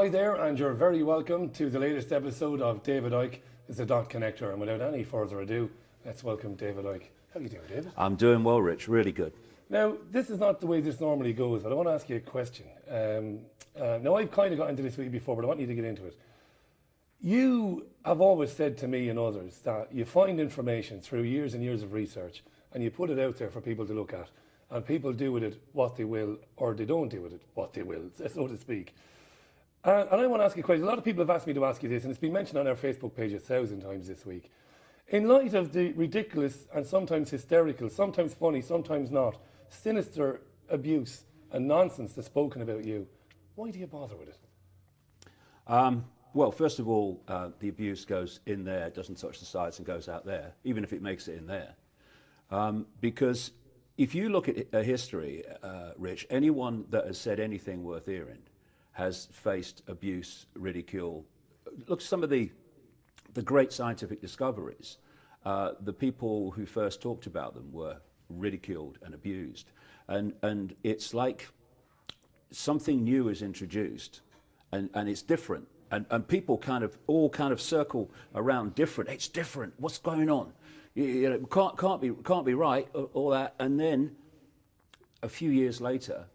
Hi there, and you're very welcome to the latest episode of David Icke is the Dot Connector. And without any further ado, let's welcome David Icke. How are you doing, David? I'm doing well, Rich. Really good. Now, this is not the way this normally goes, but I want to ask you a question. Um, uh, now, I've kind of got into this with you before, but I want you to get into it. You have always said to me and others that you find information through years and years of research and you put it out there for people to look at, and people do with it what they will, or they don't do with it what they will, so to speak. Uh, and I want to ask you a question. A lot of people have asked me to ask you this, and it's been mentioned on our Facebook page a thousand times this week. In light of the ridiculous and sometimes hysterical, sometimes funny, sometimes not, sinister abuse and nonsense that's spoken about you, why do you bother with it? Um, well, first of all, uh, the abuse goes in there, doesn't touch the sides and goes out there, even if it makes it in there. Um, because if you look at a history, uh, Rich, anyone that has said anything worth hearing has faced abuse, ridicule. Look, some of the, the great scientific discoveries, uh, the people who first talked about them were ridiculed and abused. And, and it's like something new is introduced and, and it's different. And, and people kind of all kind of circle around different. It's different. What's going on? You, you know, can't, can't, be, can't be right, all that. And then a few years later,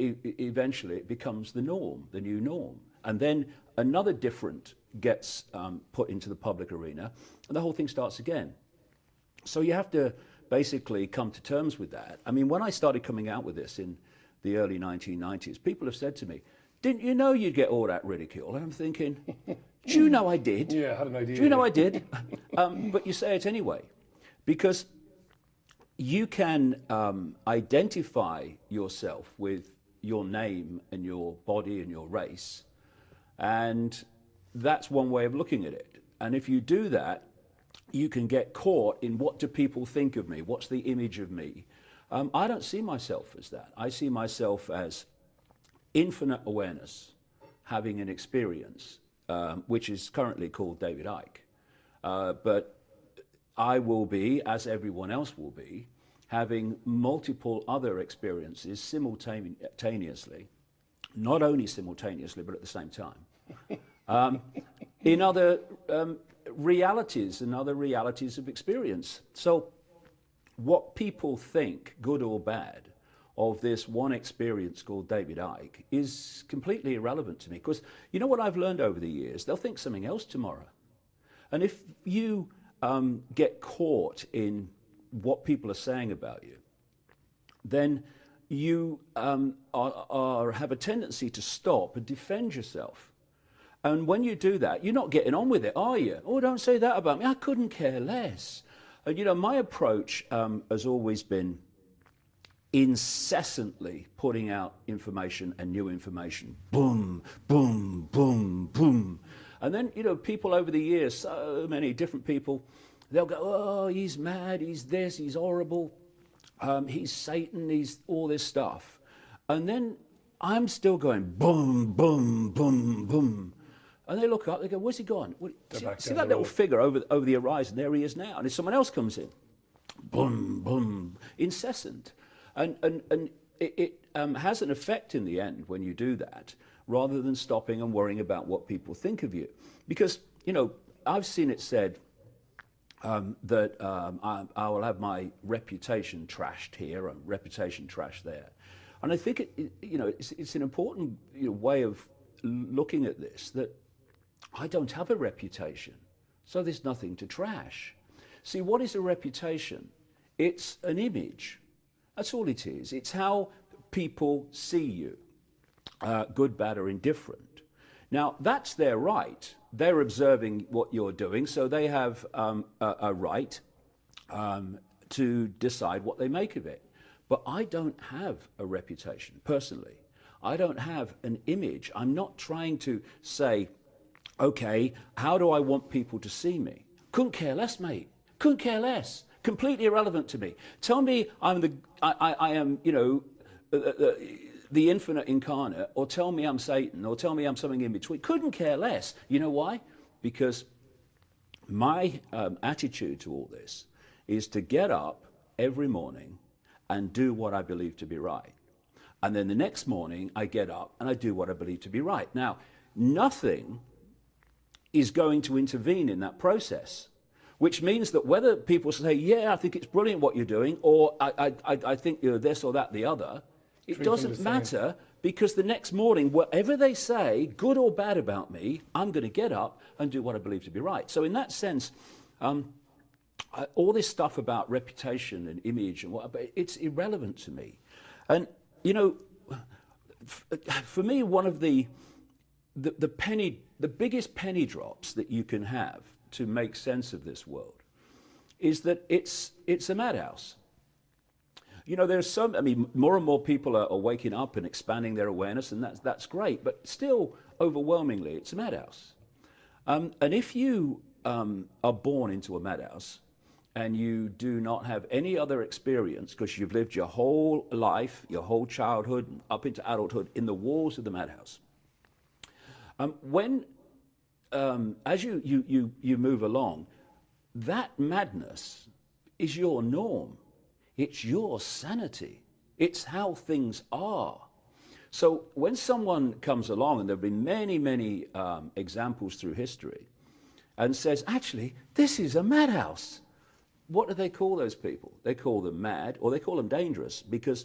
e eventually it becomes the norm, the new norm. And then another different gets um, put into the public arena, and the whole thing starts again. So you have to basically come to terms with that. I mean, when I started coming out with this in the early 1990s, people have said to me, didn't you know you'd get all that ridicule? And I'm thinking, do you know I did? Yeah, I had an idea. Do you know I did? um, but you say it anyway, because you can um, identify yourself with your name and your body and your race, and that's one way of looking at it. And if you do that, you can get caught in what do people think of me? What's the image of me? Um, I don't see myself as that. I see myself as infinite awareness, having an experience, um, which is currently called David Icke. Uh, but I will be, as everyone else will be, having multiple other experiences simultaneously, not only simultaneously, but at the same time, um, in other um, realities and other realities of experience. So what people think, good or bad, of this one experience called David Icke is completely irrelevant to me. Because you know what I've learned over the years? They'll think something else tomorrow. And if you um, get caught in what people are saying about you, then you um, are, are, have a tendency to stop and defend yourself. And when you do that, you're not getting on with it, are you? Oh, don't say that about me. I couldn't care less. And you know, my approach um, has always been incessantly putting out information and new information. Boom, boom, boom, boom. And then, you know, people over the years, so many different people, they'll go, oh, he's mad, he's this, he's horrible, um, he's Satan, he's all this stuff. And then I'm still going boom, boom, boom, boom. And they look up, they go, where's he gone? See, see that little figure over, over the horizon? There he is now. And if someone else comes in, boom, boom, incessant. And, and, and it, it um, has an effect in the end when you do that, rather than stopping and worrying about what people think of you. Because, you know, I've seen it said um, that um, I, I, will have my reputation trashed here and reputation trashed there. And I think, it, it, you know, it's, it's an important you know, way of looking at this, that I don't have a reputation, so there's nothing to trash. See, what is a reputation? It's an image. That's all it is. It's how people see you, uh, good, bad, or indifferent. Now, that's their right. They're observing what you're doing, so they have um, a, a, right um, to decide what they make of it. But I don't have a reputation, personally. I don't have an image. I'm not trying to say, okay, how do I want people to see me? Couldn't care less, mate. Couldn't care less completely irrelevant to me. Tell me I'm the, I, I, I am, you know, uh, uh, the infinite incarnate, or tell me I'm Satan, or tell me I'm something in between. Couldn't care less. You know why? Because my um, attitude to all this is to get up every morning and do what I believe to be right. And then the next morning, I get up and I do what I believe to be right. Now, nothing is going to intervene in that process. Which means that whether people say, yeah, I think it's brilliant what you're doing, or I, I, I think you're this or that, the other, it doesn't matter because the next morning, whatever they say, good or bad about me, I'm going to get up and do what I believe to be right. So, in that sense, um, I, all this stuff about reputation and image and what, it's irrelevant to me. And, you know, f- for me, one of the, the, the penny, the biggest penny drops that you can have to make sense of this world is that it's, it's a madhouse. You know, there's some, I mean, more and more people are, are waking up and expanding their awareness, and that's, that's great, but still, overwhelmingly, it's a madhouse. Um, and if you um, are born into a madhouse and you do not have any other experience because you've lived your whole life, your whole childhood, up into adulthood in the walls of the madhouse, um, when, um, as you, you, you, you move along, that madness is your norm. It's your sanity. It's how things are. So when someone comes along, and there have been many, many um, examples through history, and says, actually, this is a madhouse. What do they call those people? They call them mad, or they call them dangerous, because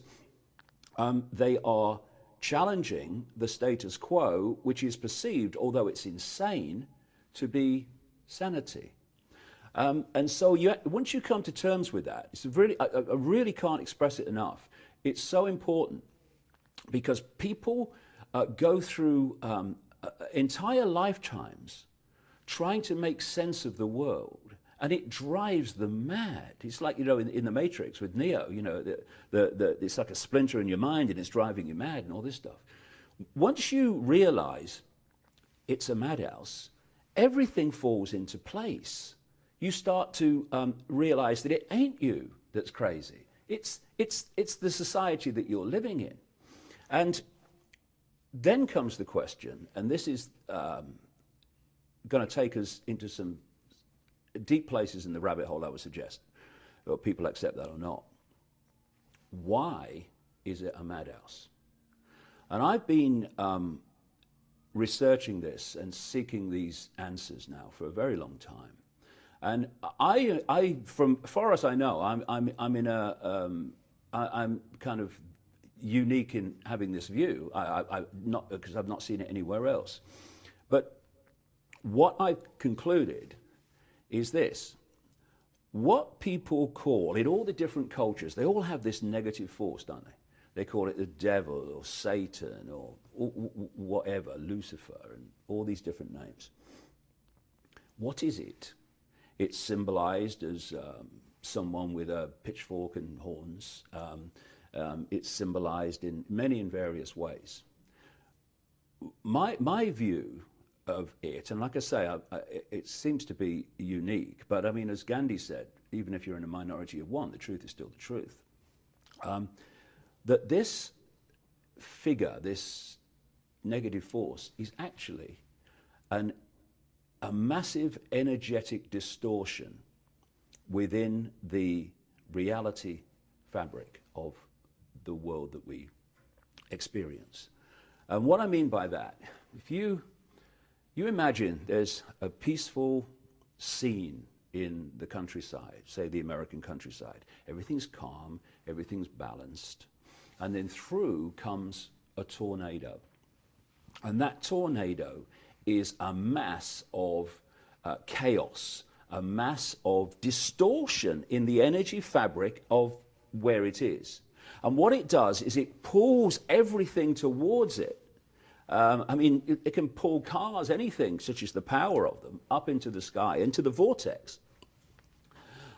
um, they are challenging the status quo, which is perceived, although it's insane, to be sanity. Um, and so you, once you come to terms with that, it's really, I, I really can't express it enough. It's so important because people uh, go through um, uh, entire lifetimes trying to make sense of the world. And it drives them mad. It's like, you know, in, in the Matrix with Neo, you know, the, the, the, it's like a splinter in your mind and it's driving you mad and all this stuff. Once you realize it's a madhouse, everything falls into place. You start to um, realize that it ain't you that's crazy. It's, it's, it's the society that you're living in. And then comes the question, and this is um, going to take us into some deep places in the rabbit hole, I would suggest, whether people accept that or not. Why is it a madhouse? And I've been um, researching this and seeking these answers now for a very long time. And I, I from far as I know, I'm, I'm, I'm in a, um, I, I'm kind of unique in having this view. I, I, I not because I've not seen it anywhere else. But what I've concluded is this. What people call, in all the different cultures, they all have this negative force, don't they? They call it the devil or Satan or whatever, Lucifer, and all these different names. What is it? It's symbolized as um, someone with a pitchfork and horns. Um, um, it's symbolized in many and various ways. My, my view of it, and like I say, I, I, it seems to be unique, but I mean, as Gandhi said, even if you're in a minority of one, the truth is still the truth. Um, that this figure, this negative force, is actually an, a massive energetic distortion within the reality fabric of the world that we experience. And what I mean by that, if you you imagine there's a peaceful scene in the countryside, say the American countryside. Everything's calm, everything's balanced. And then through comes a tornado. And that tornado is a mass of uh, chaos, a mass of distortion in the energy fabric of where it is. And what it does is it pulls everything towards it um, I mean, it, it, can pull cars, anything, such as the power of them, up into the sky, into the vortex.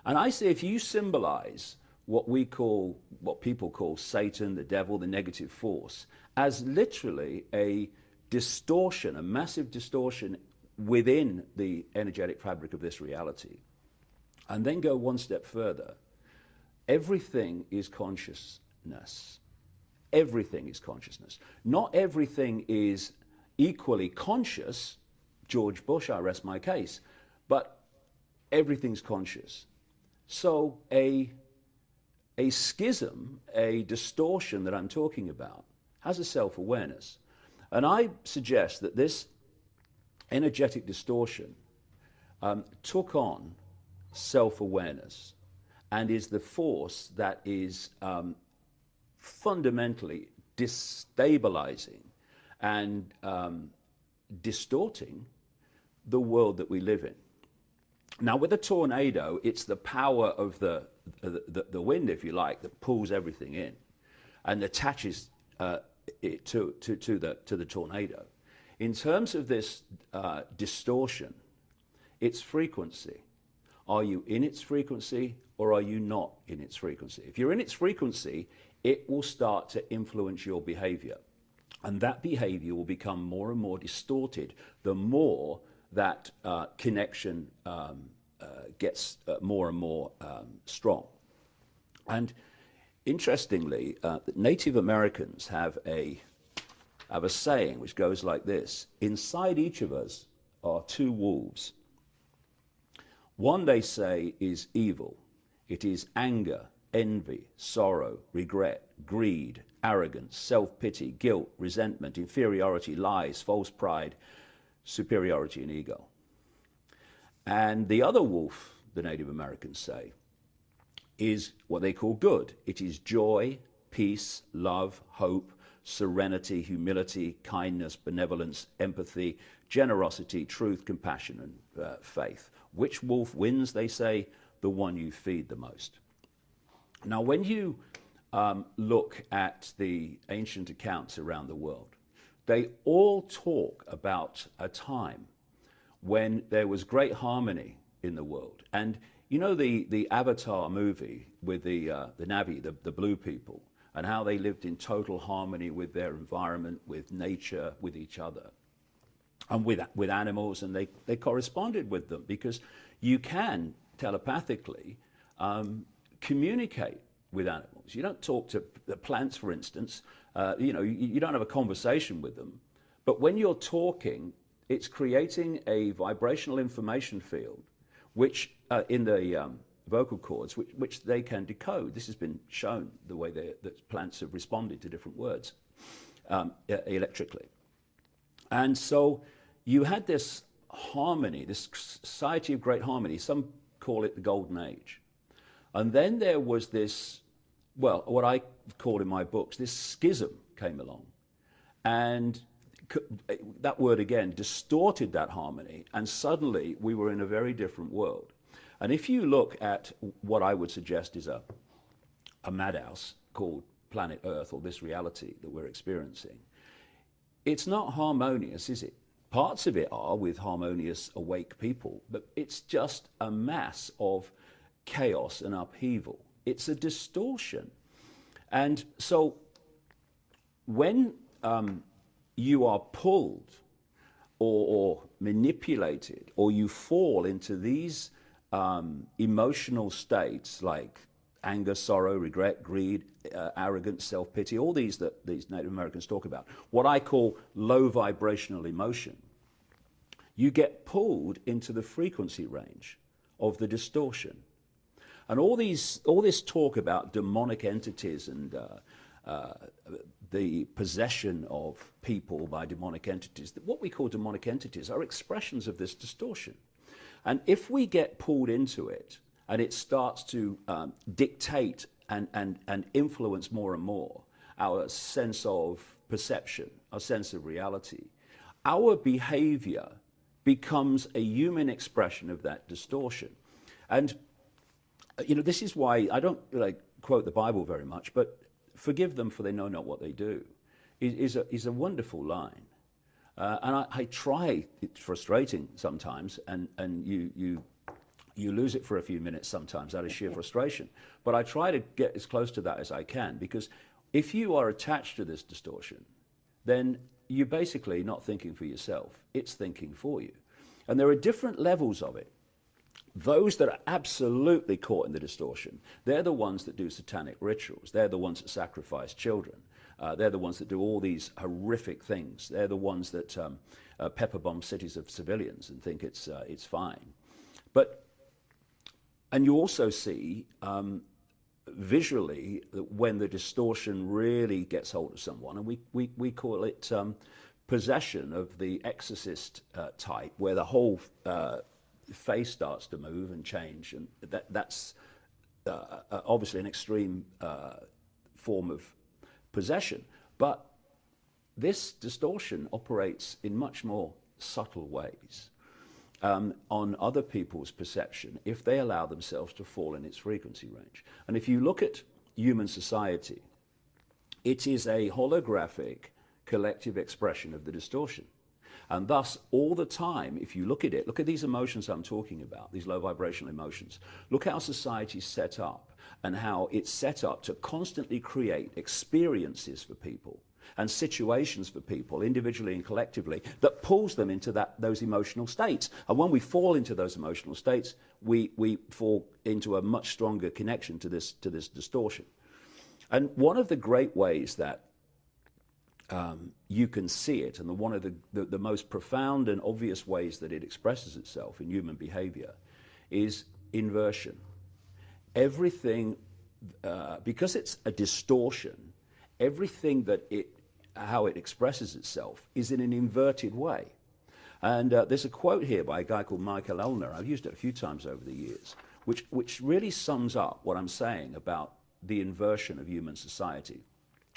And I say if you symbolize what we call, what people call Satan, the devil, the negative force, as literally a distortion, a massive distortion within the energetic fabric of this reality, and then go one step further, everything is consciousness everything is consciousness. Not everything is equally conscious. George Bush, I rest my case. But everything's conscious. So a, a schism, a distortion that I'm talking about, has a self awareness. And I suggest that this energetic distortion um, took on self awareness and is the force that is um, fundamentally destabilizing and um, distorting the world that we live in. Now, with a tornado, it's the power of the, the, the wind, if you like, that pulls everything in and attaches uh, to, to, to, the, to the tornado. In terms of this uh, distortion, its frequency. Are you in its frequency or are you not in its frequency? If you're in its frequency, it will start to influence your behavior. And that behavior will become more and more distorted the more that uh, connection um, uh, gets uh, more and more um, strong. And interestingly, uh, Native Americans have a, have a saying which goes like this Inside each of us are two wolves. One, they say, is evil. It is anger, envy, sorrow, regret, greed, arrogance, self pity, guilt, resentment, inferiority, lies, false pride, superiority, and ego. And the other wolf, the Native Americans say, is what they call good. It is joy, peace, love, hope, serenity, humility, kindness, benevolence, empathy, generosity, truth, compassion, and uh, faith. Which wolf wins? They say, the one you feed the most. Now, when you um, look at the ancient accounts around the world, they all talk about a time when there was great harmony in the world. And you know the, the Avatar movie with the, uh, the Na'vi, the, the blue people, and how they lived in total harmony with their environment, with nature, with each other, and with, with animals, and they, they corresponded with them because you can telepathically um, communicate with animals. You don't talk to the plants, for instance. Uh, you know, you, you, don't have a conversation with them. But when you're talking, it's creating a vibrational information field, which uh, in the um, vocal cords, which, which, they can decode. This has been shown the way that plants have responded to different words um, electrically. And so you had this harmony, this society of great harmony. Some call it the golden age. And then there was this, well, what I call in my books, this schism came along. And that word again distorted that harmony, and suddenly we were in a very different world. And if you look at what I would suggest is a, a madhouse called planet Earth or this reality that we're experiencing, it's not harmonious, is it? Parts of it are with harmonious, awake people, but it's just a mass of chaos and upheaval. It's a distortion. And so when um, you are pulled or, or, manipulated or you fall into these um, emotional states like anger, sorrow, regret, greed, uh, arrogance, self pity, all these that these Native Americans talk about, what I call low vibrational emotion, you get pulled into the frequency range of the distortion. And all, these, all this talk about demonic entities and uh, uh, the possession of people by demonic entities, what we call demonic entities are expressions of this distortion. And if we get pulled into it, and it starts to um, dictate and, and, and influence more and more our sense of perception, our sense of reality. Our behavior becomes a human expression of that distortion. And, you know, this is why I don't like quote the Bible very much, but forgive them for they know not what they do is, is, a, is a wonderful line. Uh, and I, I, try, it's frustrating sometimes, and, and you, you you lose it for a few minutes sometimes out of sheer frustration. But I try to get as close to that as I can because if you are attached to this distortion, then you're basically not thinking for yourself, it's thinking for you. And there are different levels of it. Those that are absolutely caught in the distortion, they're the ones that do satanic rituals. They're the ones that sacrifice children. Uh, they're the ones that do all these horrific things. They're the ones that um, uh, pepper bomb cities of civilians and think it's, uh, it's fine. But and you also see um, visually that when the distortion really gets hold of someone, and we, we, we call it um, possession of the exorcist uh, type, where the whole uh, face starts to move and change, and that, that's uh, uh obviously an extreme uh, form of possession. But this distortion operates in much more subtle ways um, on other people's perception if they allow themselves to fall in its frequency range. And if you look at human society, it is a holographic collective expression of the distortion. And thus, all the time, if you look at it, look at these emotions I'm talking about, these low vibrational emotions. Look how society's set up and how it's set up to constantly create experiences for people and situations for people, individually and collectively, that pulls them into that, those emotional states. And when we fall into those emotional states, we, we fall into a much stronger connection to this, to this distortion. And one of the great ways that um, you can see it, and the, one of the, the, the most profound and obvious ways that it expresses itself in human behavior, is inversion. Everything, uh, because it's a distortion, everything that it how it expresses itself is in an inverted way. And uh, there's a quote here by a guy called Michael Ellner, I've used it a few times over the years, which, which really sums up what I'm saying about the inversion of human society,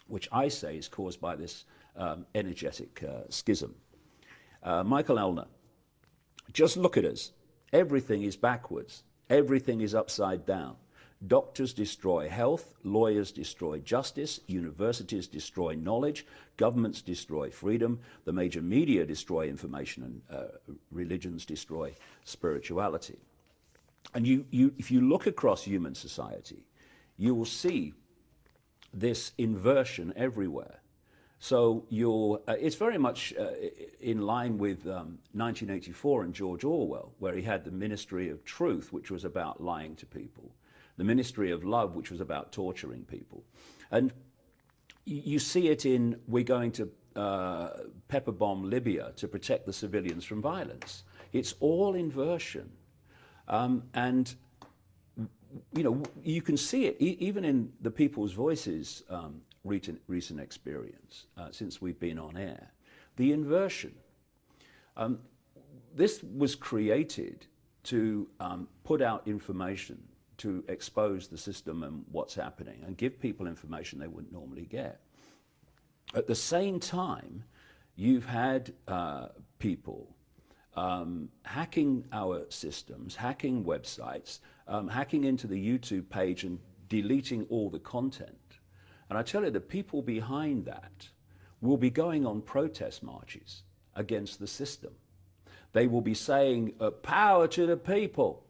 which I say is caused by this um, energetic uh, schism. Uh, Michael Ellner, just look at us. Everything is backwards. Everything is upside down. Doctors destroy health, lawyers destroy justice, universities destroy knowledge, governments destroy freedom, the major media destroy information, and uh, religions destroy spirituality. And you, you, if you look across human society, you will see this inversion everywhere. So uh, it's very much uh, in line with um, 1984 and George Orwell, where he had the Ministry of Truth, which was about lying to people the Ministry of Love, which was about torturing people. And you see it in we're going to uh, pepper bomb Libya to protect the civilians from violence. It's all inversion. Um, and you know, you can see it e even in the people's voices um, recent, recent experience uh, since we've been on air. The inversion. Um, this was created to um, put out information to expose the system and what's happening and give people information they wouldn't normally get. At the same time, you've had uh, people um, hacking our systems, hacking websites, um, hacking into the YouTube page and deleting all the content. And I tell you, the people behind that will be going on protest marches against the system. They will be saying, uh, power to the people.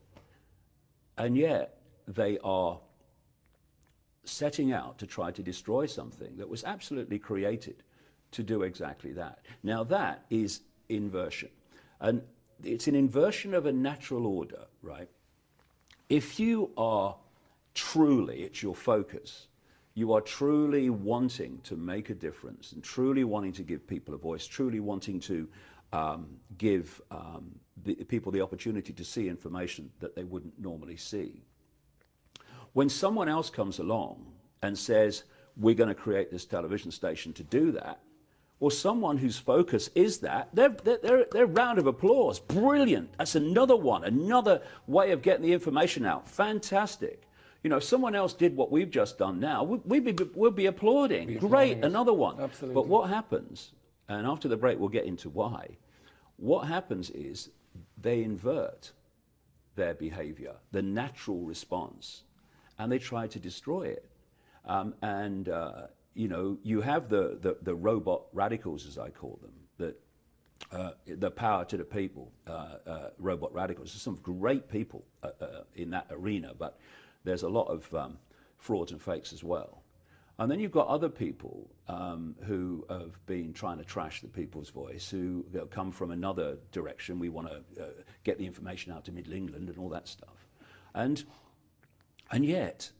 And yet, they are setting out to try to destroy something that was absolutely created to do exactly that. Now that is inversion. And it's an inversion of a natural order, right? If you are truly, it's your focus, you are truly wanting to make a difference and truly wanting to give people a voice, truly wanting to um, give um, the, people the opportunity to see information that they wouldn't normally see, when someone else comes along and says, we're going to create this television station to do that, or someone whose focus is that, they're, they're, they're, round of applause. Brilliant. That's another one, another way of getting the information out. Fantastic. You know, if someone else did what we've just done now, we'd be, we'd be applauding. Be Great, applauding another one. Absolutely. But what happens, and after the break we'll get into why, what happens is they invert their behavior, the natural response and they try to destroy it. Um, and, uh, you know, you have the, the, the, robot radicals, as I call them, that uh, the power to the people, uh, uh robot radicals. There's some great people uh, uh, in that arena, but there's a lot of um, frauds and fakes as well. And then you've got other people um, who have been trying to trash the people's voice, who come from another direction. We want to get the information out to Middle England and all that stuff. And and yet,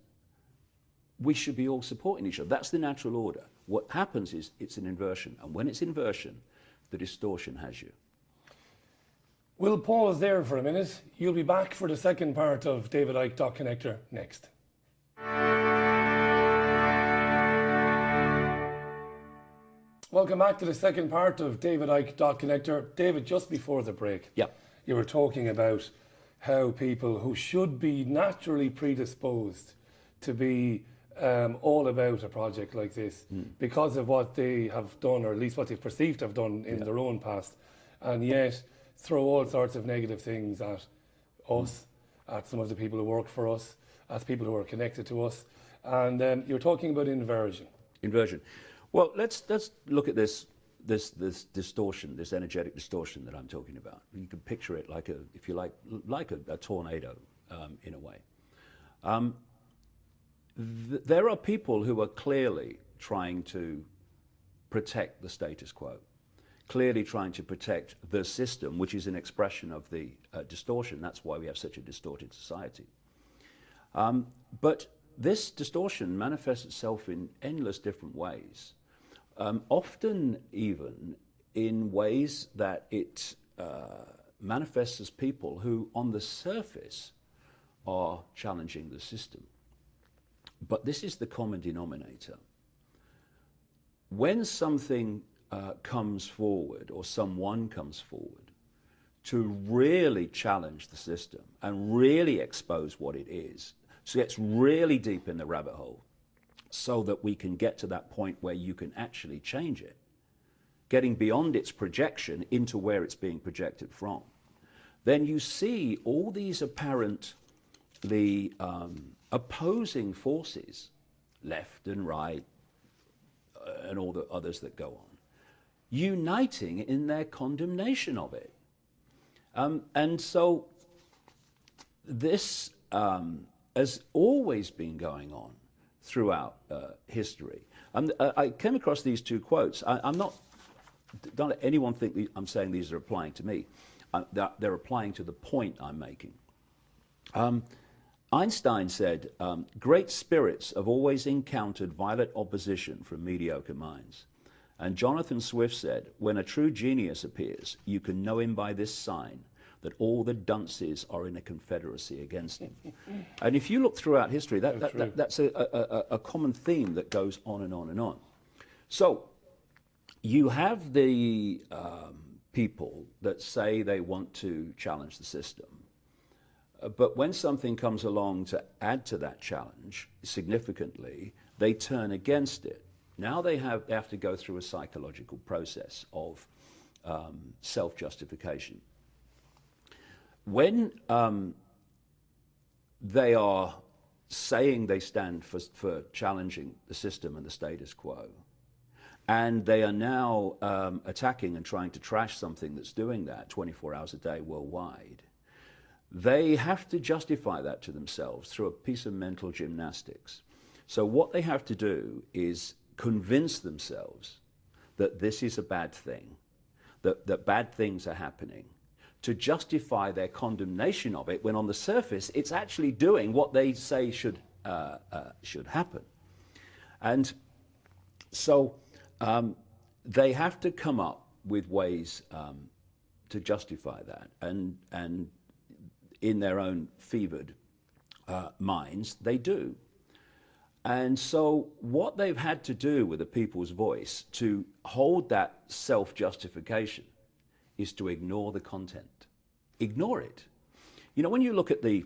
we should be all supporting each other. That's the natural order. What happens is it's an inversion. And when it's inversion, the distortion has you. We'll pause there for a minute. You'll be back for the second part of David Icke Dot Connector next. Welcome back to the second part of David Icke Dot Connector. David, just before the break, Yeah. you were talking about how people who should be naturally predisposed to be um, all about a project like this because of what they have done, or at least what they've perceived to have done in their own past, and yet throw all sorts of negative things at us, at some of the people who work for us, at people who are connected to us. And um, you're talking about inversion. Inversion. Well, let's let's look at this this this distortion, this energetic distortion that I'm talking about. You can picture it like a, if you like, like a, a tornado um, in a way. Um, th- there are people who are clearly trying to protect the status quo, clearly trying to protect the system, which is an expression of the uh, distortion. That's why we have such a distorted society. Um, but this distortion manifests itself in endless different ways, um, often even in ways that it uh, manifests as people who, on the surface, are challenging the system. But this is the common denominator. When something uh, comes forward or someone comes forward to really challenge the system and really expose what it is, so gets really deep in the rabbit hole so that we can get to that point where you can actually change it, getting beyond its projection into where it's being projected from, then you see all these apparently um, opposing forces, left and right, uh, and all the others that go on, uniting in their condemnation of it. Um, and so this um, has always been going on throughout uh, history. And uh, I came across these two quotes. I, am not, don't let anyone think the, I'm saying these are applying to me. Uh, they're, they're, applying to the point I'm making. Um, Einstein said, um, Great spirits have always encountered violent opposition from mediocre minds. And Jonathan Swift said, When a true genius appears, you can know him by this sign that all the dunces are in a confederacy against him. and if you look throughout history, that, that, that, that's a, a, a, common theme that goes on and on and on. So you have the um, people that say they want to challenge the system. Uh, but when something comes along to add to that challenge significantly, they turn against it. Now they have, they have to go through a psychological process of um, self justification when um, they are saying they stand for, for, challenging the system and the status quo, and they are now um, attacking and trying to trash something that's doing that 24 hours a day worldwide, they have to justify that to themselves through a piece of mental gymnastics. So, what they have to do is convince themselves that this is a bad thing, that, that bad things are happening, to justify their condemnation of it when on the surface it's actually doing what they say should, uh, uh, should happen. And so um, they have to come up with ways um, to justify that. And, and in their own fevered uh, minds, they do. And so, what they've had to do with the people's voice to hold that self justification is to ignore the content. Ignore it. You know, when you look at the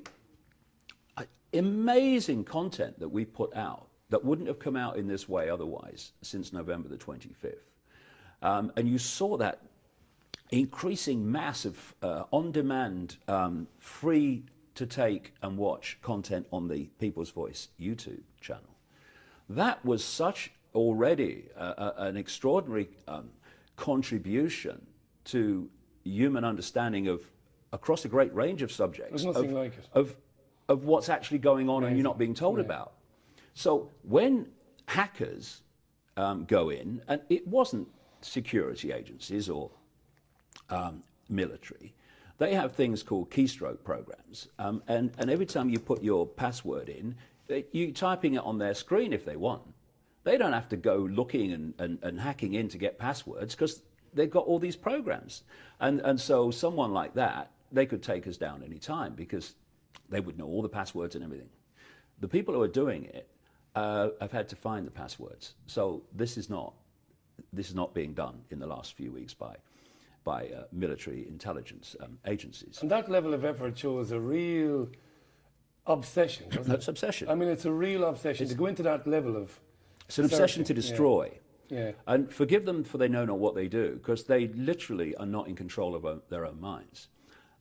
uh, amazing content that we put out that wouldn't have come out in this way otherwise since November the 25th, um, and you saw that increasing mass of uh, on demand, um, free to take and watch content on the People's Voice YouTube channel. That was such already uh, uh, an extraordinary um, contribution to human understanding of across a great range of subjects of, like of, of what's actually going on and you're not being told Yeah. about. So when hackers um, go in, and it wasn't security agencies or um, military, they have things called keystroke programs. Um, and, and every time you put your password in, they- you typing it on their screen if they want. They don't have to go looking and, and, and hacking in to get passwords because they've got all these programs. And, and so someone like that, they could take us down any time because they would know all the passwords and everything. The people who are doing it uh, have had to find the passwords. So this is not this is not being done in the last few weeks by, by uh, military intelligence um, agencies. And that level of effort shows a real obsession. doesn't it? Obsession. I mean, it's a real obsession to go into that level of. It's an obsession to destroy. yeah. Yeah. And forgive them for they know not what they do, because they literally are not in control of their own minds.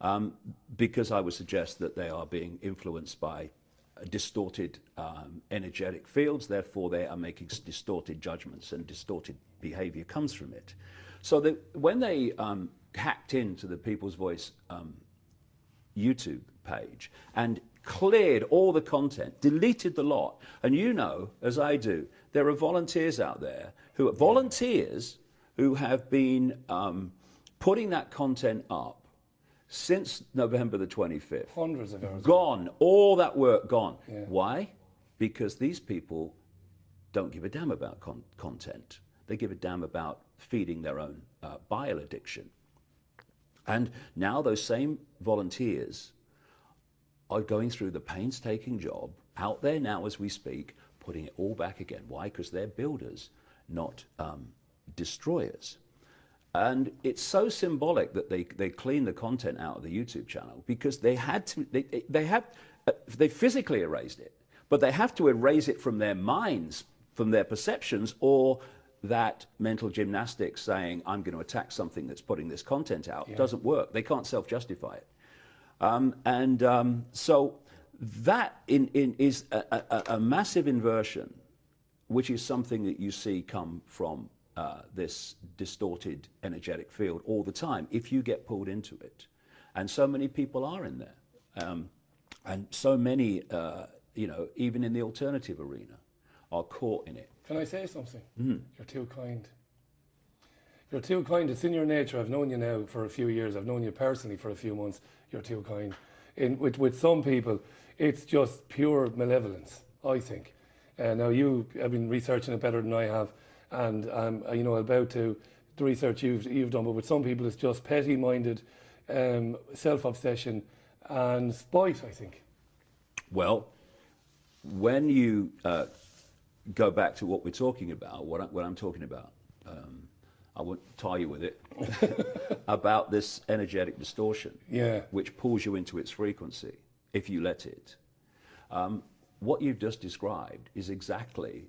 Um, because I would suggest that they are being influenced by uh, distorted um, energetic fields, therefore they are making distorted judgments and distorted behavior comes from it. So that when they um, hacked into the People's Voice um, YouTube page and cleared all the content, deleted the lot. And you know, as I do, there are volunteers out there who are volunteers who have been um, putting that content up since November the 25th. Hundreds of hours. Gone, all that work gone. Why? Because these people don't give a damn about con- content. They give a damn about feeding their own uh, bile addiction. And now those same volunteers are going through the painstaking job out there now as we speak, putting it all back again. Why? Because they're builders, not um, destroyers. And it's so symbolic that they, they clean the content out of the YouTube channel because they had to, they, they had, uh, they physically erased it, but they have to erase it from their minds, from their perceptions, or that mental gymnastics saying, I'm going to attack something that's putting this content out doesn't work. They can't self justify it. Um, and um, so that in, in is a, a, a massive inversion, which is something that you see come from uh, this distorted energetic field all the time if you get pulled into it. And so many people are in there. Um, and so many, uh, you know, even in the alternative arena, are caught in it. Can I say something? Mm-hmm. You're too kind. You're too kind. It's in your nature. I've known you now for a few years. I've known you personally for a few months. You're too kind. In, with, with some people, it's just pure malevolence, I think. Uh, now, you have been researching it better than I have, and I'm uh, you know, about to the research you've, you've done, but with some people, it's just petty minded um, self obsession and spite, I think. Well, when you uh, go back to what we're talking about, what, I, what I'm talking about, um, I won't tie you with it, about this energetic distortion, Yeah. which pulls you into its frequency if you let it. Um, what you've just described is exactly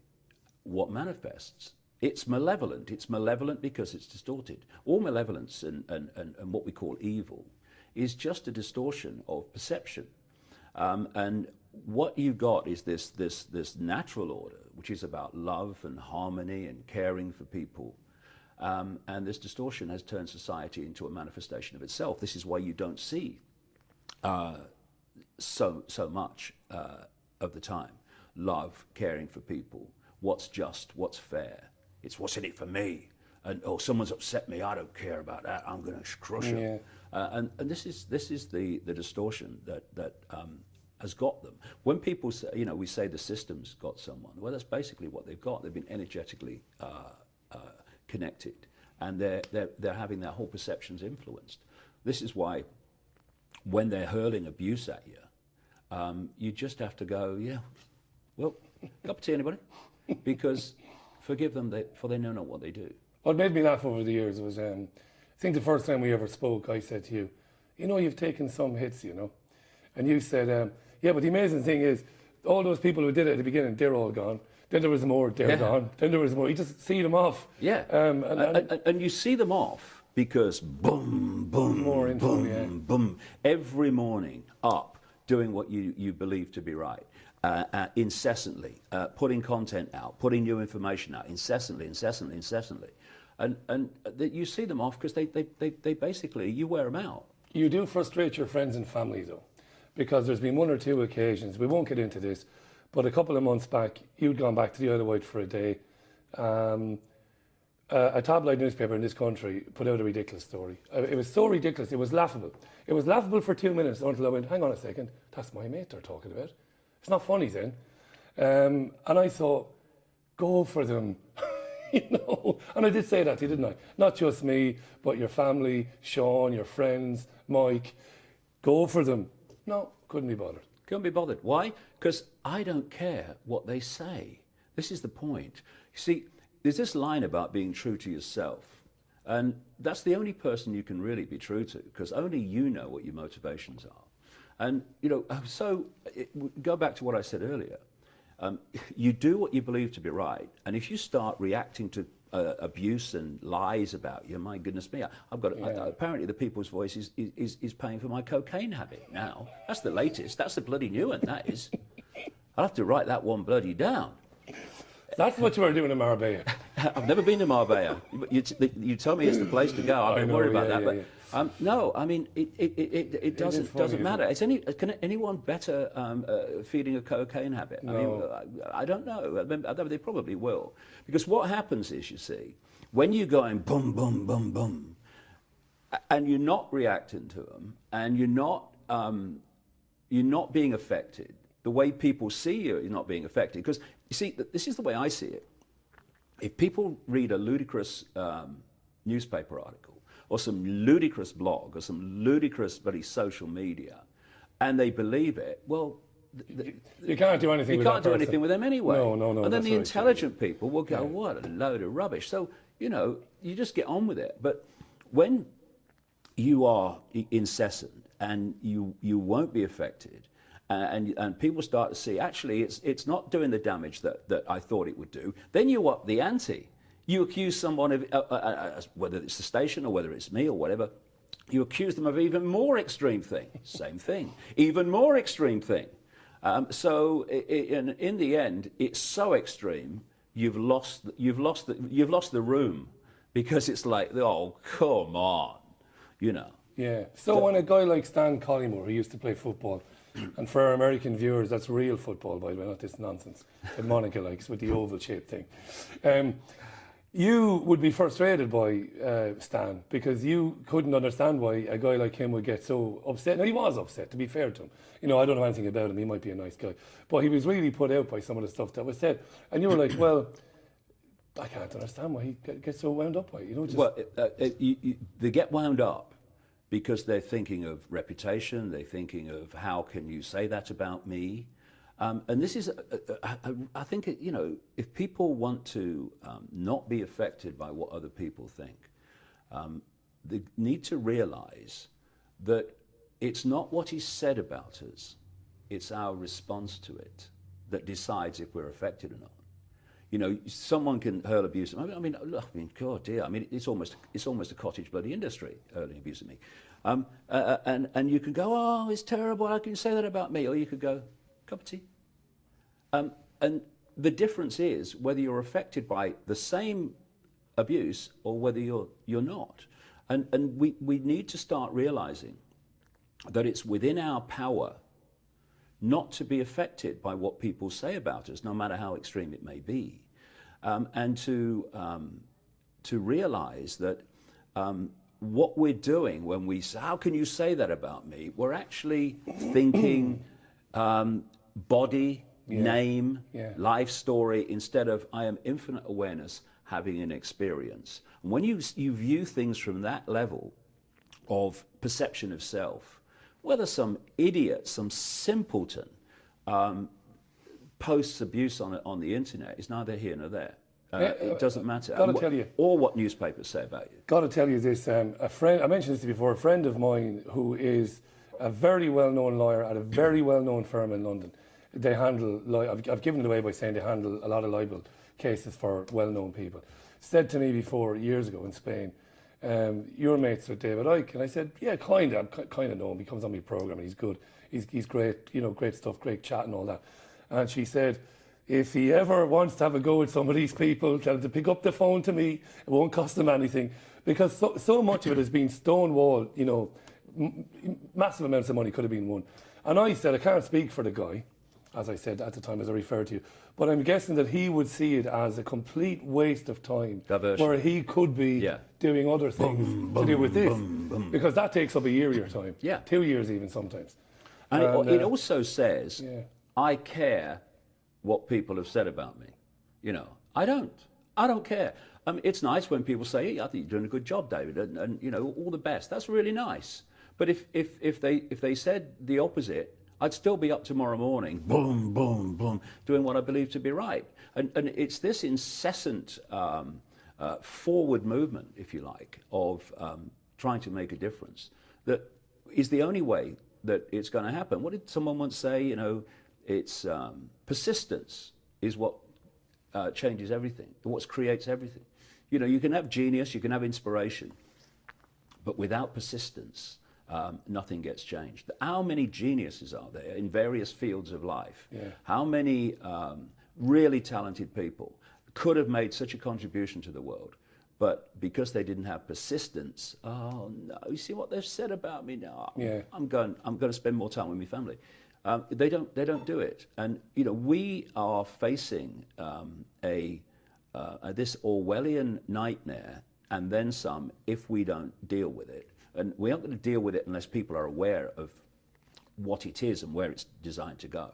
what manifests. It's malevolent. It's malevolent because it's distorted. All malevolence and, and, and, and what we call evil is just a distortion of perception. Um, and what you've got is this, this, this natural order, which is about love and harmony and caring for people. Um, and this distortion has turned society into a manifestation of itself. This is why you don't see uh, so, so much uh, of the time love, caring for people, what's just, what's fair. It's what's in it for me. And, oh, someone's upset me, I don't care about that, I'm going to crush them. Yeah. Uh, and and this is, this is the, the distortion that, that um, has got them. When people say, you know, we say the system's got someone, well, that's basically what they've got. They've been energetically uh, uh, connected and they're, they're, they're having their whole perceptions influenced. This is why when they're hurling abuse at you, um, you just have to go, yeah, well, cup of tea, anybody? Because forgive them, they, for they know not what they do. What made me laugh over the years was, um, I think the first time we ever spoke, I said to you, you know, you've taken some hits, you know. And you said, um, yeah, but the amazing thing is, all those people who did it at the beginning, they're all gone. Then there was more, they're Yeah. gone. Then there was more. You just see them off. Yeah. Um, and, and, and, and, you see them off because boom, boom, More info, boom, yeah. boom, every morning up doing what you, you believe to be right. Uh, uh, incessantly, uh, putting content out, putting new information out, incessantly, incessantly, incessantly. And, and that you see them off because they, they, they, they basically, you wear them out. you do frustrate your friends and family, though, because there's been one or two occasions, we won't get into this, but a couple of months back, you'd gone back to the of Wight for a day. Um, uh, a tabloid newspaper in this country put out a ridiculous story. Uh, it was so ridiculous, it was laughable. It was laughable for two minutes until I went, hang on a second, that's my mate they're talking about. It's not funny then. Um, and I thought, go for them. you know, and I did say that to you, didn't I? Not just me, but your family, Sean, your friends, Mike. Go for them. No, couldn't be bothered. Couldn't be bothered. Why? Because I don't care what they say. This is the point. You see, there's this line about being true to yourself. And that's the only person you can really be true to because only you know what your motivations are. And, you know, so it, go back to what I said earlier. Um, you do what you believe to be right. And if you start reacting to uh, abuse and lies about you, my goodness me, I've got, yeah. I, apparently the people's voice is, is, is paying for my cocaine habit now. That's the latest. That's the bloody new one, that is. I'll have to write that one bloody down. That's what you were doing in Marbella. I've never been to Marbella. You, you tell me it's the place to go. I've been worried about yeah, that. Yeah, but um, no, I mean, it, it, it, it doesn't, funny, doesn't matter. Is any, can anyone better um, uh, feeding a cocaine habit? No. I mean, I, I don't know. They probably will. Because what happens is, you see, when you're going boom, boom, boom, boom, and you're not reacting to them, and you're not, um, you're not being affected, the way people see you is not being affected. Because you see, this is the way I see it. If people read a ludicrous um, newspaper article or some ludicrous blog or some ludicrous bloody social media, and they believe it, well, the, you can't do anything. You can't do anything with them anyway. No, no, no. And then the intelligent people will go, yeah. "What a load of rubbish!" So you know, you just get on with it. But when you are incessant and you you won't be affected, and, and people start to see actually it's, it's not doing the damage that, that I thought it would do, then you up the ante. You accuse someone of, uh, uh, uh, whether it's the station or whether it's me or whatever, you accuse them of even more extreme thing. Same thing. Even more extreme thing. Um, so in, in the end, it's so extreme, you've lost, you've, lost the, you've lost the room because it's like, oh, come on, you know. Yeah. So, so when a guy like Stan Collymore, who used to play football, and for our American viewers, that's real football, by the way, not this nonsense that Monica likes with the oval shaped thing. Um, you would be frustrated by uh, Stan because you couldn't understand why a guy like him would get so upset. Now, he was upset, to be fair to him. You know, I don't know anything about him. He might be a nice guy. But he was really put out by some of the stuff that was said. And you were like, well, I can't understand why he gets so wound up by it. You know, just well, uh, uh, you, you, they get wound up because they're thinking of reputation, they're thinking of how can you say that about me. Um, and this is, a, a, a, I think, you know, if people want to um, not be affected by what other people think, um, they need to realize that it's not what is said about us, it's our response to it that decides if we're affected or not. You know, someone can hurl abuse. I mean, I mean, I mean, God dear. I mean, it's almost it's almost a cottage bloody industry hurling abuse at me. Um, uh, uh, and and you can go, oh, it's terrible. How can you say that about me? Or you could go, cup of tea. Um, and the difference is whether you're affected by the same abuse or whether you're you're not. And and we we need to start realizing that it's within our power not to be affected by what people say about us, no matter how extreme it may be um, and to, um, to realize that um, what we're doing when we say, how can you say that about me? We're actually thinking um, body, yeah. name, yeah. life story, instead of I am infinite awareness having an experience. And when you, you view things from that level of perception of self, whether some idiot, some simpleton, um, posts abuse on, it on the internet is neither here nor there. Uh, yeah, it doesn't matter. Got to tell you, or what newspapers say about you. Got to tell you this. Um, a friend, I mentioned this before. A friend of mine who is a very well-known lawyer at a very well-known firm in London. They handle. I've, I've given it away by saying they handle a lot of libel cases for well-known people. Said to me before years ago in Spain, um, "Your mates with David Icke," and I said, "Yeah, kind of. Kind of know him. He comes on my program. And he's good. He's he's great. You know, great stuff. Great chat and all that." And she said, if he ever wants to have a go at some of these people, tell him to pick up the phone to me. It won't cost him anything. Because so, so much of it has been stonewall, you know, massive amounts of money could have been won. And I said, I can't speak for the guy, as I said at the time, as I referred to you. But I'm guessing that he would see it as a complete waste of time. Diversion. Where he could be yeah. doing other things boom, to boom, do with this. Boom, because that takes up a year of your time. Yeah. Two years even sometimes. And, and it, uh, it, also says, yeah. I care what people have said about me. You know, I don't. I don't care. I mean, it's nice when people say, hey, I think you're doing a good job, David, and, and, you know, all the best. That's really nice. But if, if, if, they, if they said the opposite, I'd still be up tomorrow morning, boom, boom, boom, doing what I believe to be right. And, and it's this incessant um, uh, forward movement, if you like, of um, trying to make a difference that is the only way that it's going to happen. What did someone once say? You know, it's um, persistence is what uh, changes everything, what creates everything. You know, you can have genius, you can have inspiration, but without persistence, um, nothing gets changed. How many geniuses are there in various fields of life? Yeah. How many um, really talented people could have made such a contribution to the world? But because they didn't have persistence, oh no, you see what they've said about me now? Yeah. I'm going, I'm going to spend more time with my family. Um, they, don't, they don't do it. And, you know, we are facing um, a, uh, this Orwellian nightmare and then some if we don't deal with it. And we aren't going to deal with it unless people are aware of what it is and where it's designed to go.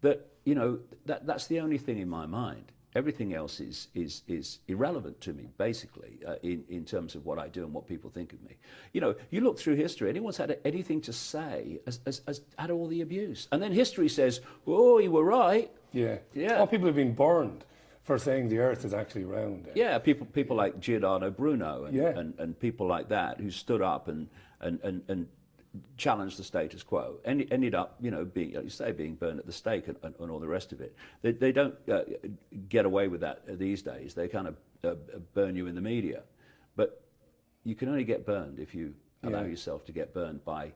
That, you know, that, that's the only thing in my mind. Everything else is, is, is irrelevant to me, basically, uh, in, in terms of what I do and what people think of me. You know, you look through history, anyone's had anything to say has, has, has had all the abuse. And then history says, oh, you were right. Yeah. Yeah. Oh, people have been burned for saying the Earth is actually round. Yeah, people people like Giordano Bruno and, Yeah. and, and people like that who stood up and, and, and, and challenged the status quo. Ended, ended up, you know, being, like you say, being burned at the stake and, and, and all the rest of it. They, they don't uh, get away with that these days. They kind of uh, burn you in the media. But you can only get burned if you allow Yeah. yourself to get burned by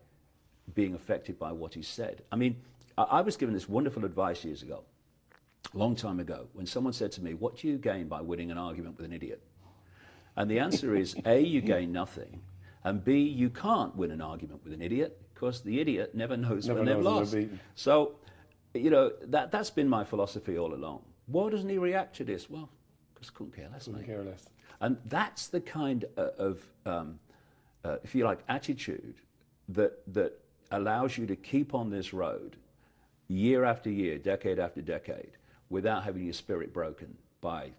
being affected by what he said. I mean, I, I was given this wonderful advice years ago, a long time ago, when someone said to me, What do you gain by winning an argument with an idiot? And the answer is A, you gain nothing, and B, you can't win an argument with an idiot because the idiot never knows Never when they've knows when they're lost. So, you know, that, that's been my philosophy all along. Why doesn't he react to this? Well, because couldn't care less, mate. Care less. And that's the kind uh, of, um, uh, if you like, attitude that, that allows you to keep on this road year after year, decade after decade, without having your spirit broken by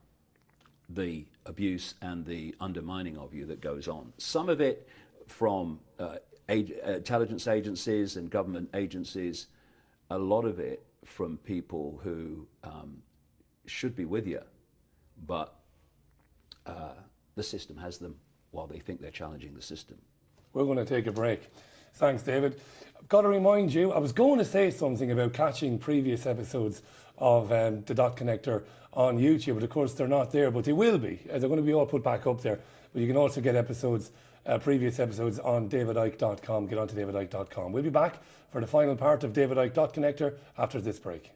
the abuse and the undermining of you that goes on. Some of it from uh, ag- intelligence agencies and government agencies, a lot of it from people who um, should be with you, but uh, the system has them while they think they're challenging the system. We're going to take a break. Thanks, David. I've got to remind you, I was going to say something about catching previous episodes of um, the Dot Connector on YouTube, but of course they're not there, but they will be. Uh, They're going to be all put back up there. But you can also get episodes, uh, previous episodes on davidicke.com. Get onto davidicke.com. We'll be back for the final part of David Dot Connector after this break.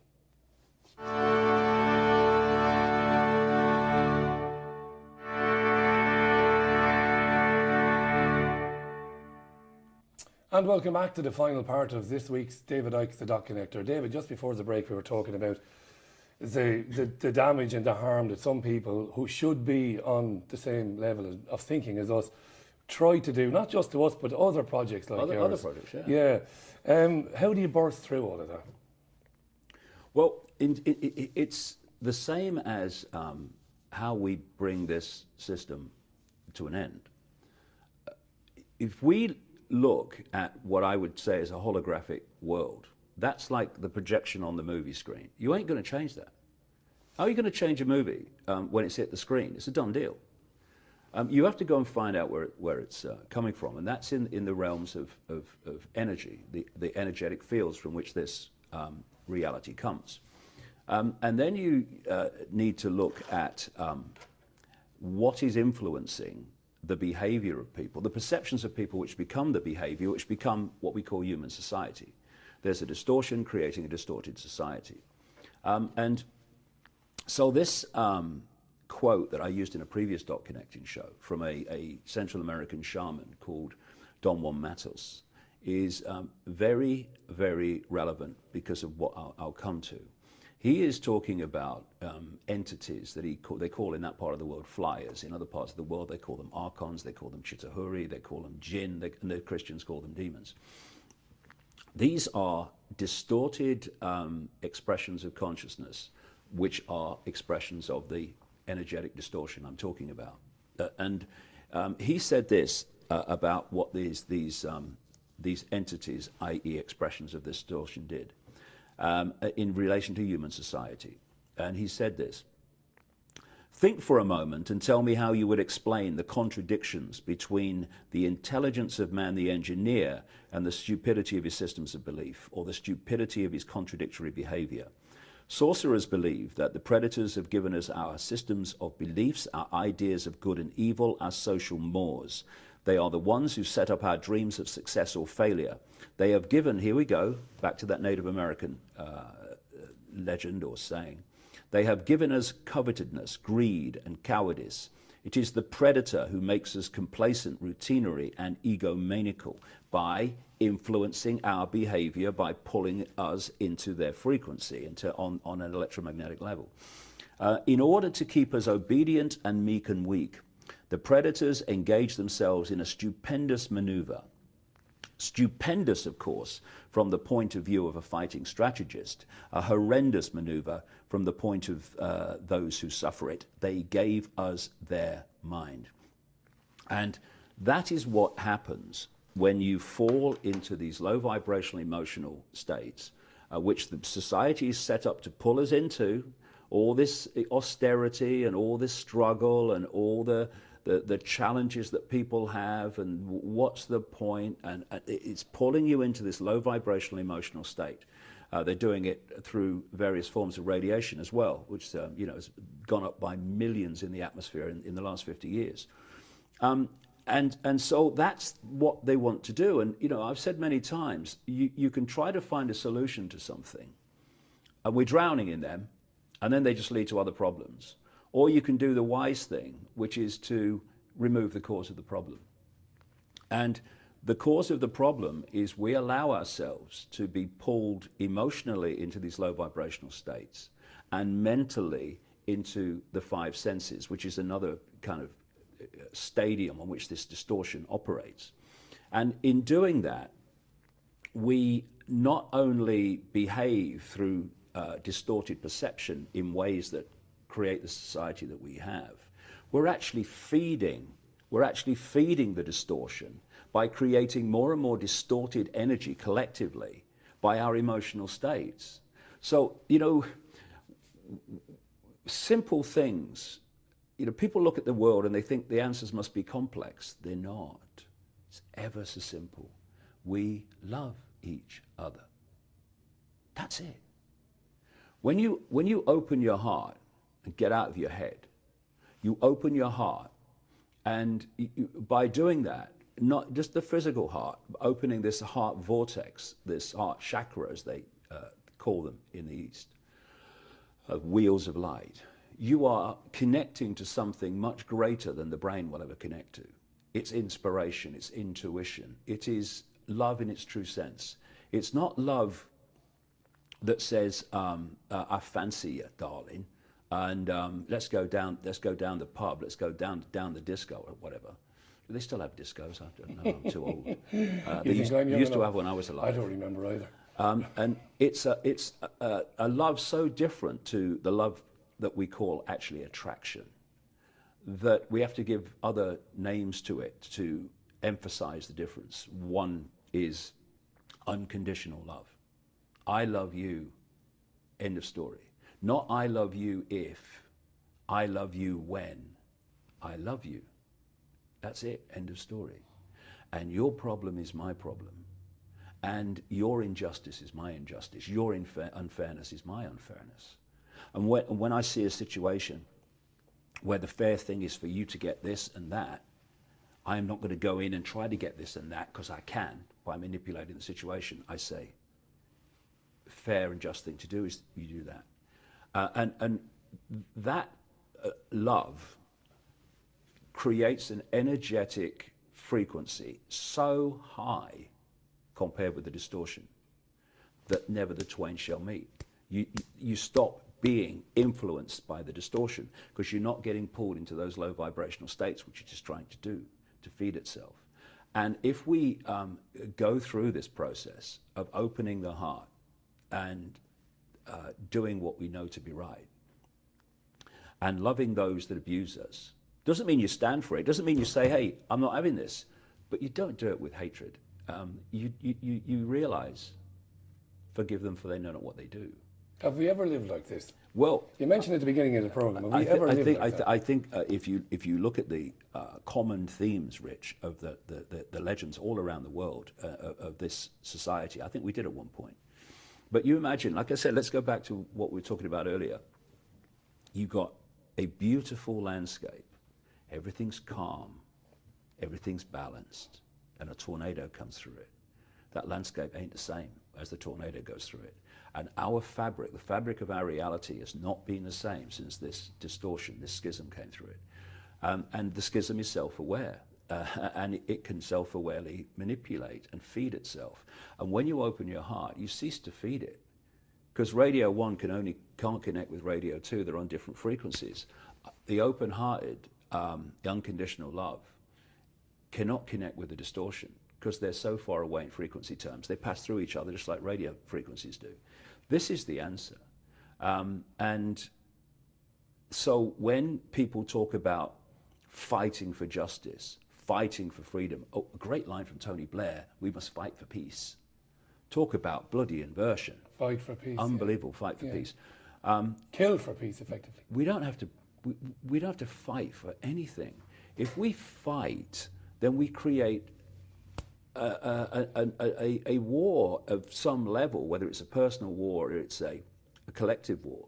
And welcome back to the final part of this week's David Icke's The Dot Connector. David, just before the break, we were talking about the, the, the damage and the harm that some people who should be on the same level of- of thinking as us try to do, not just to us, but other projects like Other- yours. other projects, Yeah. Um, how do you burst through all of that? Well, in, it's the same as um, how we bring this system to an end. If we look at what I would say is a holographic world, that's like the projection on the movie screen. You ain't going to change that. How are you going to change a movie um, when it's hit the screen? It's a done deal. Um, you have to go and find out where, where it's uh, coming from, and that's in, in the realms of, of, of energy, the, the energetic fields from which this um, reality comes. Um, and then you uh, need to look at um, what is influencing the behavior of people, the perceptions of people which become the behavior, which become what we call human society. There's a distortion creating a distorted society. Um, and so this um, quote that I used in a previous Dot Connecting show from a, a Central American shaman called Don Juan Matus is um, very, very relevant because of what I'll, I'll come to. He is talking about um, entities that he call, they call in that part of the world flyers. In other parts of the world, they call them archons, they call them Chitauri, they call them jinn, they, and the Christians call them demons. These are distorted um, expressions of consciousness, which are expressions of the energetic distortion I'm talking about. Uh, and um, he said this uh, about what these, these um, these entities, i.e., expressions of distortion, did um, in relation to human society. And he said this Think for a moment and tell me how you would explain the contradictions between the intelligence of man the engineer and the stupidity of his systems of belief, or the stupidity of his contradictory behavior. Sorcerers believe that the predators have given us our systems of beliefs, our ideas of good and evil, our social mores. They are the ones who set up our dreams of success or failure. They have given, here we go, back to that Native American uh, legend or saying, they have given us covetousness, greed, and cowardice. It is the predator who makes us complacent, routinary, and egomaniacal by influencing our behavior by pulling us into their frequency, into, on, on an electromagnetic level. Uh, in order to keep us obedient and meek and weak, the predators engage themselves in a stupendous maneuver Stupendous, of course, from the point of view of a fighting strategist, a horrendous maneuver from the point of uh, those who suffer it. They gave us their mind. And that is what happens when you fall into these low vibrational emotional states, uh, which the society is set up to pull us into, all this austerity and all this struggle and all the the, the challenges that people have and what's the point, and it's pulling you into this low vibrational emotional state. Uh, they're doing it through various forms of radiation as well, which um, you know has gone up by millions in the atmosphere in, in the last 50 years. Um, and and so that's what they want to do. And you know, I've said many times, you, you can try to find a solution to something, and we're drowning in them, and then they just lead to other problems. Or you can do the wise thing, which is to remove the cause of the problem. And the cause of the problem is we allow ourselves to be pulled emotionally into these low vibrational states and mentally into the five senses, which is another kind of uh, stadium on which this distortion operates. And in doing that, we not only behave through uh, distorted perception in ways that create the society that we have. We're actually feeding, we're actually feeding the distortion by creating more and more distorted energy collectively by our emotional states. So, you know, simple things, you know, people look at the world and they think the answers must be complex. They're not. It's ever so simple. We love each other. That's it. When you, when you open your heart and get out of your head. You open your heart, and you, by doing that, not just the physical heart, opening this heart vortex, this heart chakra, as they uh, call them in the East, uh, wheels of light, you are connecting to something much greater than the brain will ever connect to. It's inspiration, it's intuition, it is love in its true sense. It's not love that says, um, uh, I fancy you, darling and um, let's go down. Let's go down the pub. Let's go down down the disco or whatever. Do they still have discos? I don't know. I'm too old. Uh, they used, used to have when I was alive. I don't remember either. Um, and it's a, it's a, a, love so different to the love that we call actually attraction that we have to give other names to it to emphasize the difference. One is unconditional love. I love you. End of story. Not I love you if, I love you when. I love you. That's it. End of story. And your problem is my problem. And your injustice is my injustice. Your unfairness is my unfairness. And when, when I see a situation where the fair thing is for you to get this and that, I am not going to go in and try to get this and that because I can by manipulating the situation. I say, fair and just thing to do is you do that. Uh, and, and that uh, love creates an energetic frequency so high compared with the distortion that never the twain shall meet. You, you stop being influenced by the distortion because you're not getting pulled into those low vibrational states which it's trying to do to feed itself. And if we um, go through this process of opening the heart and uh, doing what we know to be right and loving those that abuse us. Doesn't mean you stand for it. Doesn't mean you say, hey, I'm not having this. But you don't do it with hatred um, you, you, you, you realize, forgive them for they know not what they do. Have we ever lived like this? Well, You mentioned at the beginning of the program. Have we I, ever I lived think, like I, th- that? I think uh, if you if you look at the uh, common themes, Rich, of the, the, the, the legends all around the world uh, of, of this society, I think we did at one point. But you imagine, like I said, let's go back to what we were talking about earlier. You got a beautiful landscape, everything's calm, everything's balanced, and a tornado comes through it. That landscape ain't the same as the tornado goes through it. And our fabric, the fabric of our reality, has not been the same since this distortion, this schism came through it. Um, and the schism is self aware. Uh, and it can self awarely manipulate and feed itself. And when you open your heart, you cease to feed it because radio one can only can't connect with radio two. They're on different frequencies. The open-hearted, um, the unconditional love cannot connect with the distortion because they're so far away in frequency terms. They pass through each other just like radio frequencies do. This is the answer. Um, and so when people talk about fighting for justice, fighting for freedom, oh, a great line from Tony Blair, we must fight for peace. Talk about bloody inversion. Fight for peace. yeah. Unbelievable fight for Yeah. peace. Kill for peace, effectively. We don't have to. We, we don't have to fight for anything. If we fight, then we create a, a, a, a, war of some level, whether it's a personal war or it's a, a collective war.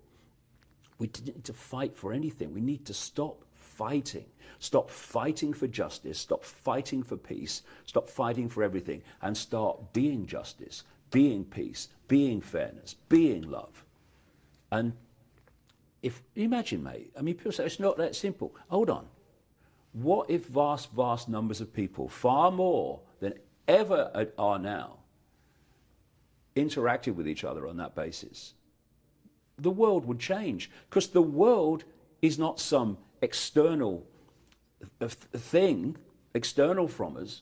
We didn't need to fight for anything. We need to stop fighting. Stop fighting for justice. Stop fighting for peace. Stop fighting for everything. And start being justice, being peace, being fairness, being love. And if imagine, mate, I mean, people say it's not that simple. Hold on. What if vast, vast numbers of people, far more than ever are now, interacted with each other on that basis? The world would change because the world is not some external thing, external from us.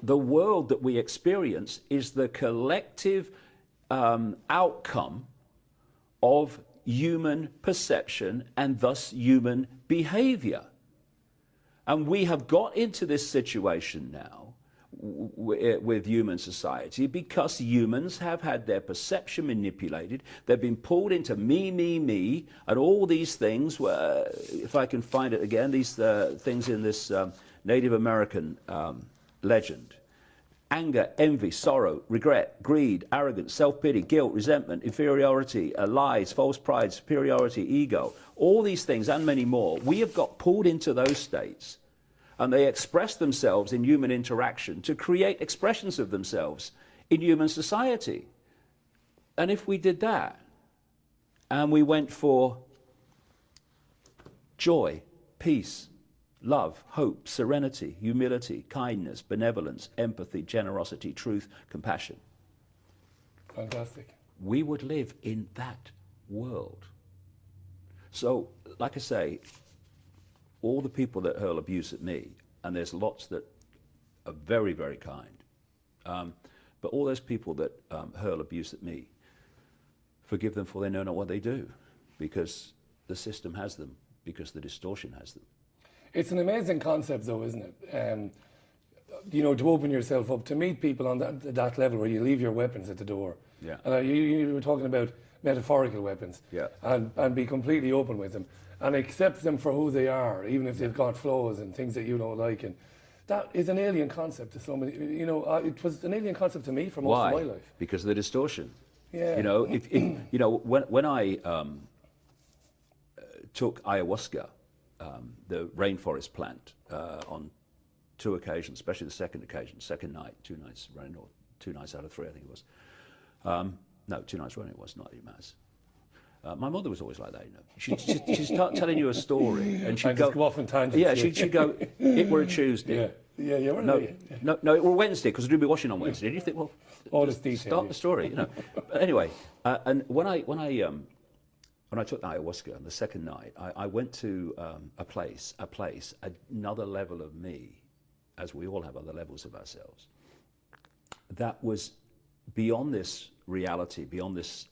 The world that we experience is the collective um, outcome of human perception and thus human behavior. And we have got into this situation now w- with human society because humans have had their perception manipulated. They've been pulled into me, me, me, and all these things. Where, if I can find it again, these uh, things in this um, Native American um, legend anger, envy, sorrow, regret, greed, arrogance, self pity, guilt, resentment, inferiority, uh, lies, false pride, superiority, ego, all these things and many more, we have got pulled into those states and they express themselves in human interaction to create expressions of themselves in human society. And if we did that and we went for joy, peace, love, hope, serenity, humility, kindness, benevolence, empathy, generosity, truth, compassion. Fantastic. We would live in that world. So, like I say, all the people that hurl abuse at me, and there's lots that are very, very kind, um, but all those people that um, hurl abuse at me, forgive them for they know not what they do, because the system has them, because the distortion has them. It's an amazing concept, though, isn't it? Um, you know, to open yourself up, to meet people on that, that level where you leave your weapons at the door. Yeah. And uh, you, you were talking about metaphorical weapons. Yeah. And, and be completely open with them and accept them for who they are, even if they've got flaws and things that you don't like. And that is an alien concept to so many. You know, uh, it was an alien concept to me for most Why? of my life. Because of the distortion. Yeah. You know, if, if you know when when I um, uh, took ayahuasca, um, the rainforest plant, uh, on two occasions, especially the second occasion, second night, two nights running, or two nights out of three, I think it was. Um, no, two nights running it was, not mass. Uh, my mother was always like that, you know. She'd, she'd, she'd start telling you a story, and she'd And go, off on tangents, Yeah, she'd, she'd go, it were a Tuesday. Yeah. Yeah, yeah. No, yeah. no, no, it were Wednesday because I do be washing on Wednesday. And you think, well, All this detail, Start yeah. the story, you know. but anyway, uh, and when I when I um, when I took ayahuasca on the second night, I, I went to um, a place, a place, another level of me, as we all have other levels of ourselves. That was beyond this reality, beyond this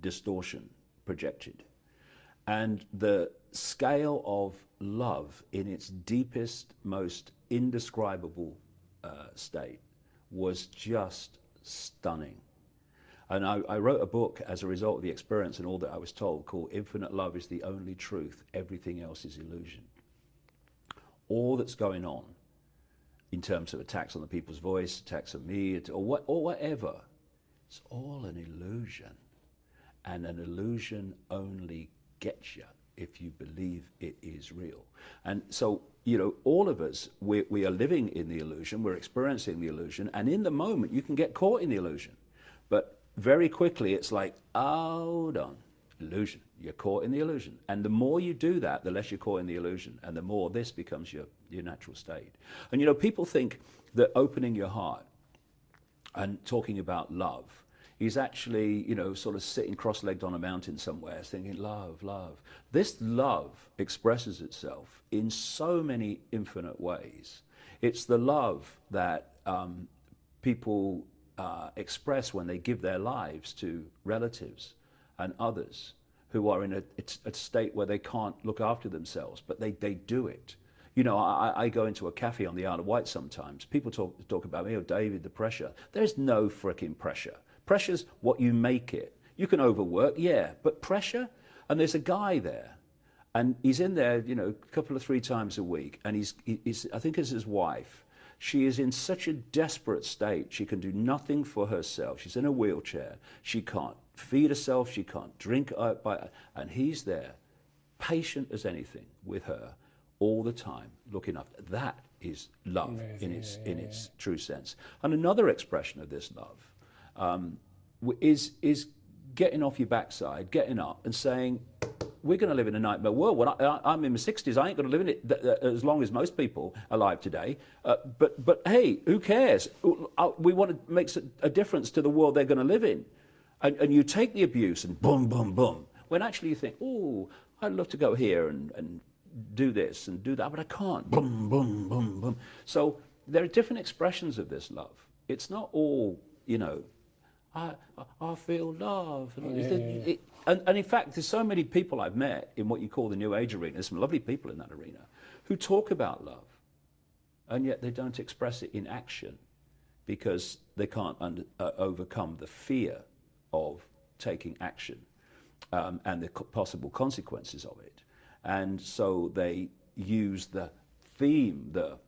distortion projected. And the scale of love in its deepest, most indescribable uh, state was just stunning. And I, I, wrote a book as a result of the experience and all that I was told called Infinite Love is the Only Truth. Everything else is illusion. All that's going on in terms of attacks on the people's voice, attacks on me, or, what, or whatever, it's all an illusion. And an illusion only gets you if you believe it is real. And so, you know, all of us, we, we are living in the illusion, we're experiencing the illusion, and in the moment you can get caught in the illusion. But very quickly it's like, hold on, illusion. You're caught in the illusion. And the more you do that, the less you're caught in the illusion, and the more this becomes your, your natural state. And you know, people think that opening your heart and talking about love is actually, you know, sort of sitting cross legged on a mountain somewhere thinking, love, love. This love expresses itself in so many infinite ways. It's the love that um, people uh, express when they give their lives to relatives and others who are in a, a, state where they can't look after themselves, but they, they do it. You know, I, I go into a cafe on the Isle of Wight sometimes. People talk, talk about me, oh, David, the pressure. There's no freaking pressure. Pressure's what you make it. You can overwork, yeah, but pressure? And there's a guy there, and he's in there, you know, a couple of three times a week, and he's, he's I think it's his wife. She is in such a desperate state. She can do nothing for herself. She's in a wheelchair. She can't feed herself. She can't drink. By, and he's there, patient as anything with her all the time, looking after. That is love Amazing. in its, in its true sense. And another expression of this love um, is, is getting off your backside, getting up and saying, we're going to live in a nightmare world. When I, am in my 60s, I ain't going to live in it as long as most people alive today. Uh, but, but hey, who cares? Uh, we want to make a difference to the world they're going to live in. And, and you take the abuse and boom, boom, boom. When actually you think, oh, I'd love to go here and, and do this and do that, but I can't. Boom, boom, boom, boom. So there are different expressions of this love. It's not all, you know, I, I feel love. Yeah, yeah, yeah. It, and, and, in fact, there's so many people I've met in what you call the New Age arena, some lovely people in that arena, who talk about love, and yet they don't express it in action because they can't under, uh, overcome the fear of taking action um, and the co possible consequences of it. And so they use the theme, the,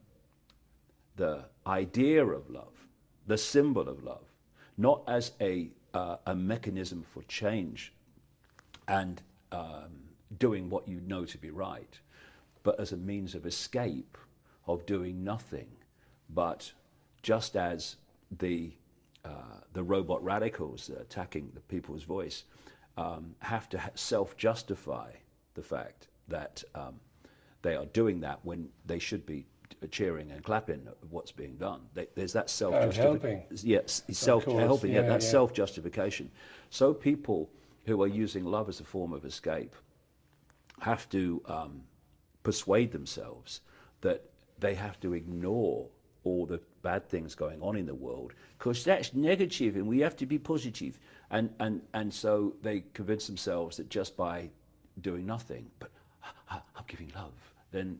the idea of love, the symbol of love, not as a, uh, a mechanism for change and um, doing what you know to be right, but as a means of escape, of doing nothing. But just as the, uh, the robot radicals attacking the people's voice um, have to self justify the fact that um, they are doing that when they should be cheering and clapping at what's being done. There's that self justification. Yes, self helping. Yeah, yeah, that yeah. self justification. So people who are using love as a form of escape have to um, persuade themselves that they have to ignore all the bad things going on in the world because that's negative and we have to be positive. And, and, and so they convince themselves that just by doing nothing, but I'm giving love, then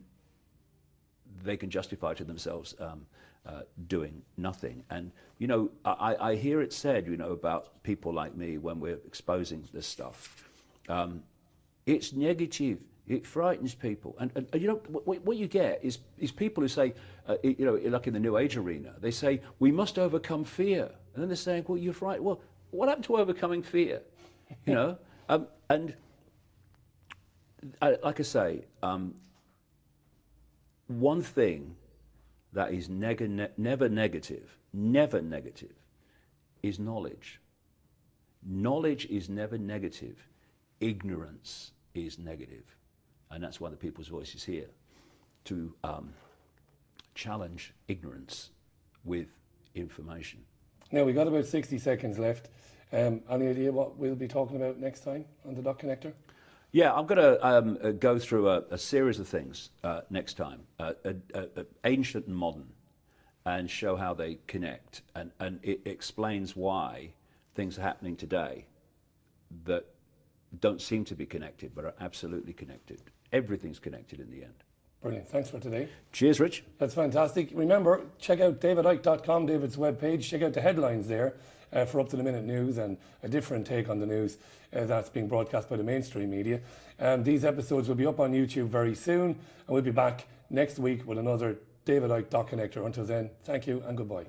they can justify to themselves um, uh, doing nothing. And, you know, I, I, hear it said, you know, about people like me when we're exposing this stuff. Um, it's negative. It frightens people. And, and, and you know, what, what, you get is, is people who say, uh, you know, like in the New Age arena, they say, we must overcome fear. And then they're saying, well, you're frightened. Well, what happened to overcoming fear? You know? um, and uh, like I say, um, one thing that is neg ne never negative, never negative, is knowledge. Knowledge is never negative. Ignorance is negative. And that's why the People's Voice is here, to um, challenge ignorance with information. Now, we've got about 60 seconds left. Um, any idea what we'll be talking about next time on the Dot Connector? Yeah, I'm going to um, uh, go through a, a, series of things uh, next time, uh, ancient and modern, and show how they connect. And, and it explains why things are happening today that don't seem to be connected, but are absolutely connected. Everything's connected in the end. Brilliant. Thanks for today. Cheers, Rich. That's fantastic. Remember, check out davidicke.com, David's webpage. Check out the headlines there uh, for up to the minute news and a different take on the news uh, that's being broadcast by the mainstream media. Um, these episodes will be up on YouTube very soon, and we'll be back next week with another David Icke Dot Connector. Until then, thank you and goodbye.